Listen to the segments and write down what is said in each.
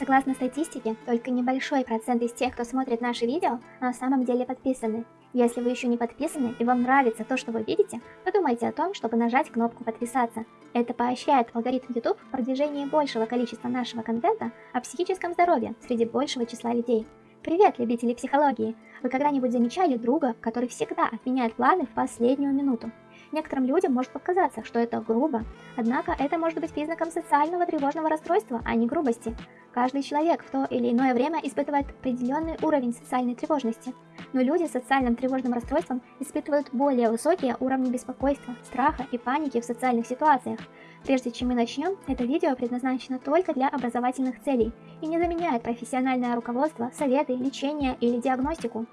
Согласно статистике, только небольшой процент из тех, кто смотрит наши видео, на самом деле подписаны. Если вы еще не подписаны и вам нравится то, что вы видите, подумайте о том, чтобы нажать кнопку подписаться. Это поощряет алгоритм YouTube в продвижении большего количества нашего контента о психическом здоровье среди большего числа людей. Привет, любители психологии! Вы когда-нибудь замечали друга, который всегда отменяет планы в последнюю минуту? Некоторым людям может показаться, что это грубо, однако это может быть признаком социального тревожного расстройства, а не грубости. Каждый человек в то или иное время испытывает определенный уровень социальной тревожности, но люди с социальным тревожным расстройством испытывают более высокие уровни беспокойства, страха и паники в социальных ситуациях. Прежде чем мы начнем, это видео предназначено только для образовательных целей и не заменяет профессиональное руководство, советы, лечение или диагностику.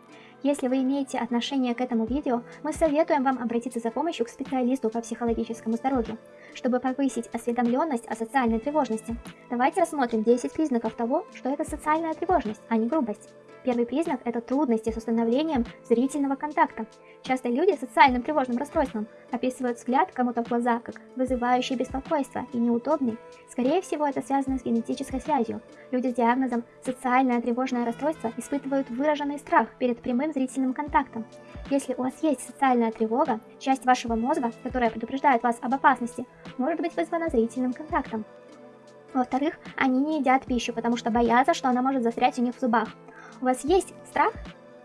Если вы имеете отношение к этому видео, мы советуем вам обратиться за помощью к специалисту по психологическому здоровью, чтобы повысить осведомленность о социальной тревожности. Давайте рассмотрим 10 признаков того, что это социальная тревожность, а не грубость. Первый признак – это трудности с установлением зрительного контакта. Часто люди с социальным тревожным расстройством описывают взгляд кому-то в глаза как вызывающий беспокойство и неудобный. Скорее всего, это связано с генетической связью. Люди с диагнозом «социальное тревожное расстройство» испытывают выраженный страх перед прямым зрительным контактом. Если у вас есть социальная тревога, часть вашего мозга, которая предупреждает вас об опасности, может быть вызвана зрительным контактом. Во-вторых, они не едят пищу, потому что боятся, что она может застрять у них в зубах. У вас есть страх?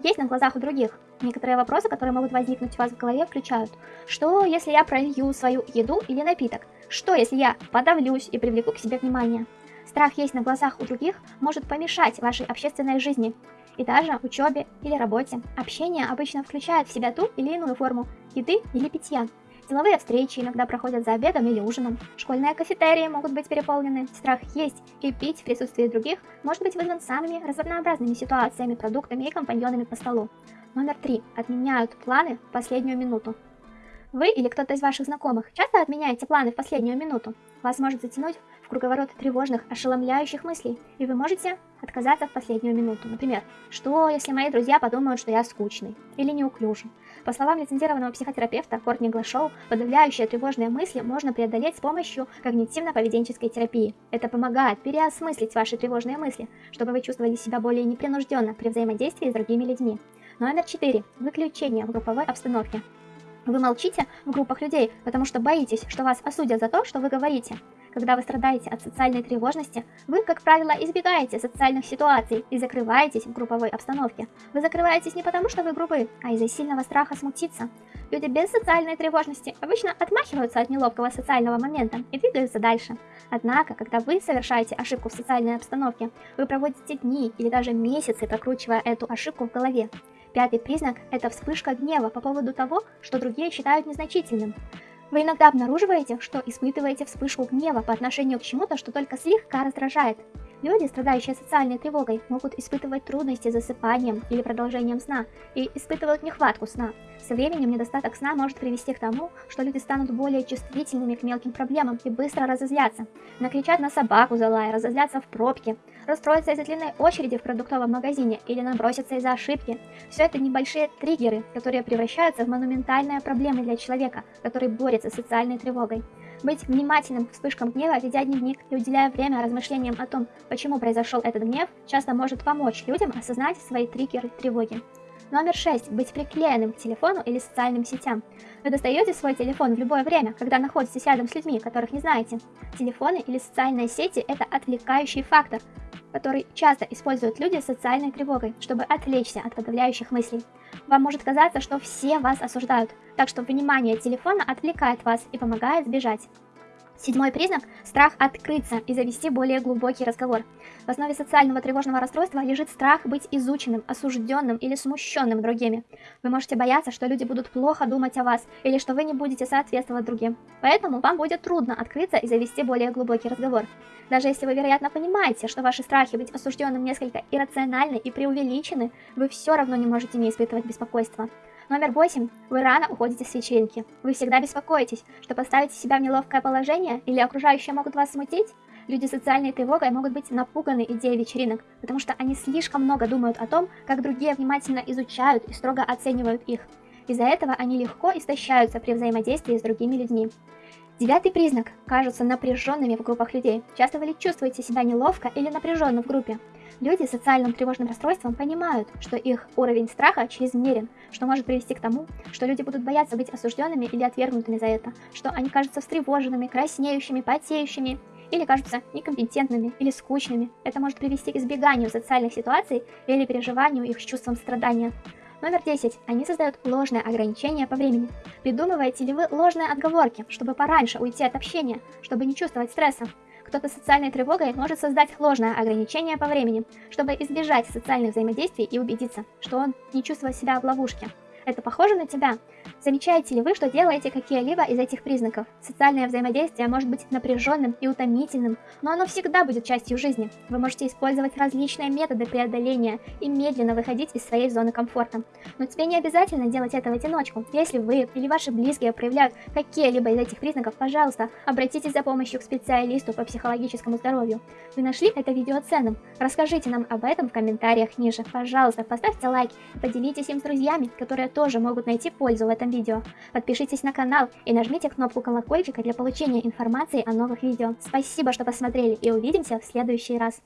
Есть на глазах у других? Некоторые вопросы, которые могут возникнуть у вас в голове, включают. Что, если я пролью свою еду или напиток? Что, если я подавлюсь и привлеку к себе внимание? Страх есть на глазах у других может помешать вашей общественной жизни и даже учебе или работе. Общение обычно включает в себя ту или иную форму еды или питья. Деловые встречи иногда проходят за обедом или ужином. Школьные кафетерии могут быть переполнены. Страх есть и пить в присутствии других может быть вызван самыми разнообразными ситуациями, продуктами и компаньонами по столу. Номер три. Отменяют планы в последнюю минуту. Вы или кто-то из ваших знакомых часто отменяете планы в последнюю минуту? Вас может затянуть в круговорот тревожных, ошеломляющих мыслей, и вы можете отказаться в последнюю минуту. Например, что если мои друзья подумают, что я скучный или неуклюжий? По словам лицензированного психотерапевта Кортни Глашоу, подавляющие тревожные мысли можно преодолеть с помощью когнитивно-поведенческой терапии. Это помогает переосмыслить ваши тревожные мысли, чтобы вы чувствовали себя более непринужденно при взаимодействии с другими людьми. Номер 4. Выключение в групповой обстановке. Вы молчите в группах людей, потому что боитесь, что вас осудят за то, что вы говорите. Когда вы страдаете от социальной тревожности, вы, как правило, избегаете социальных ситуаций и закрываетесь в групповой обстановке. Вы закрываетесь не потому, что вы грубы, а из-за сильного страха смутиться. Люди без социальной тревожности обычно отмахиваются от неловкого социального момента и двигаются дальше. Однако, когда вы совершаете ошибку в социальной обстановке, вы проводите дни или даже месяцы, прокручивая эту ошибку в голове. Пятый признак – это вспышка гнева по поводу того, что другие считают незначительным. Вы иногда обнаруживаете, что испытываете вспышку гнева по отношению к чему-то, что только слегка раздражает. Люди, страдающие социальной тревогой, могут испытывать трудности с засыпанием или продолжением сна и испытывают нехватку сна. Со временем недостаток сна может привести к тому, что люди станут более чувствительными к мелким проблемам и быстро разозлятся. Накричат на собаку залая, разозлятся в пробке, расстроятся из-за длинной очереди в продуктовом магазине или набросятся из-за ошибки. Все это небольшие триггеры, которые превращаются в монументальные проблемы для человека, который борется с социальной тревогой. Быть внимательным к вспышкам гнева, ведя дневник и уделяя время размышлениям о том, почему произошел этот гнев, часто может помочь людям осознать свои триггеры тревоги. Номер 6. Быть приклеенным к телефону или социальным сетям. Вы достаете свой телефон в любое время, когда находитесь рядом с людьми, которых не знаете. Телефоны или социальные сети – это отвлекающий фактор, который часто используют люди с социальной тревогой, чтобы отвлечься от подавляющих мыслей. Вам может казаться, что все вас осуждают, так что внимание телефона отвлекает вас и помогает сбежать. Седьмой признак – страх открыться и завести более глубокий разговор. В основе социального тревожного расстройства лежит страх быть изученным, осужденным или смущенным другими. Вы можете бояться, что люди будут плохо думать о вас или что вы не будете соответствовать другим. Поэтому вам будет трудно открыться и завести более глубокий разговор. Даже если вы, вероятно, понимаете, что ваши страхи быть осужденным несколько иррациональны и преувеличены, вы все равно не можете не испытывать беспокойства. Номер восемь. Вы рано уходите с вечеринки. Вы всегда беспокоитесь, что поставите себя в неловкое положение или окружающие могут вас смутить? Люди с социальной тревогой могут быть напуганы идеей вечеринок, потому что они слишком много думают о том, как другие внимательно изучают и строго оценивают их. Из-за этого они легко истощаются при взаимодействии с другими людьми. Девятый признак – кажутся напряженными в группах людей. Часто вы чувствуете себя неловко или напряженно в группе? Люди с социальным тревожным расстройством понимают, что их уровень страха чрезмерен, что может привести к тому, что люди будут бояться быть осужденными или отвергнутыми за это, что они кажутся встревоженными, краснеющими, потеющими, или кажутся некомпетентными или скучными. Это может привести к избеганию социальных ситуаций или переживанию их с чувством страдания. Номер 10. Они создают ложное ограничение по времени. Придумываете ли вы ложные отговорки, чтобы пораньше уйти от общения, чтобы не чувствовать стресса? Кто-то с социальной тревогой может создать ложное ограничение по времени, чтобы избежать социальных взаимодействий и убедиться, что он не чувствует себя в ловушке. Это похоже на тебя? Замечаете ли вы, что делаете какие-либо из этих признаков? Социальное взаимодействие может быть напряженным и утомительным, но оно всегда будет частью жизни. Вы можете использовать различные методы преодоления и медленно выходить из своей зоны комфорта. Но тебе не обязательно делать это в одиночку. Если вы или ваши близкие проявляют какие-либо из этих признаков, пожалуйста, обратитесь за помощью к специалисту по психологическому здоровью. Вы нашли это видео ценным? Расскажите нам об этом в комментариях ниже. Пожалуйста, поставьте лайк и поделитесь им с друзьями, которые тоже могут найти пользу в этом видео. Подпишитесь на канал и нажмите кнопку колокольчика для получения информации о новых видео. Спасибо, что посмотрели и увидимся в следующий раз.